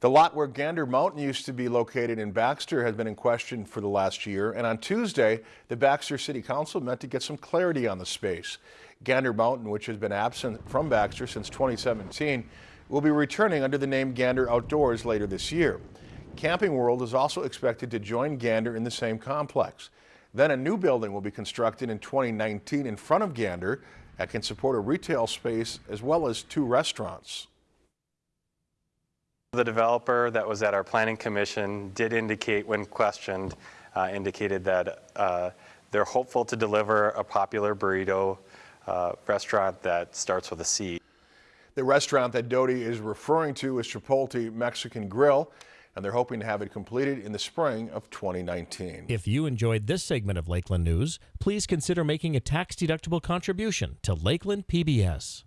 The lot where Gander Mountain used to be located in Baxter has been in question for the last year, and on Tuesday, the Baxter City Council met to get some clarity on the space. Gander Mountain, which has been absent from Baxter since 2017, will be returning under the name Gander Outdoors later this year. Camping World is also expected to join Gander in the same complex. Then a new building will be constructed in 2019 in front of Gander that can support a retail space as well as two restaurants. The developer that was at our planning commission did indicate when questioned, uh, indicated that uh, they're hopeful to deliver a popular burrito uh, restaurant that starts with a C. The restaurant that Doty is referring to is Chipotle Mexican Grill, and they're hoping to have it completed in the spring of 2019. If you enjoyed this segment of Lakeland News, please consider making a tax-deductible contribution to Lakeland PBS.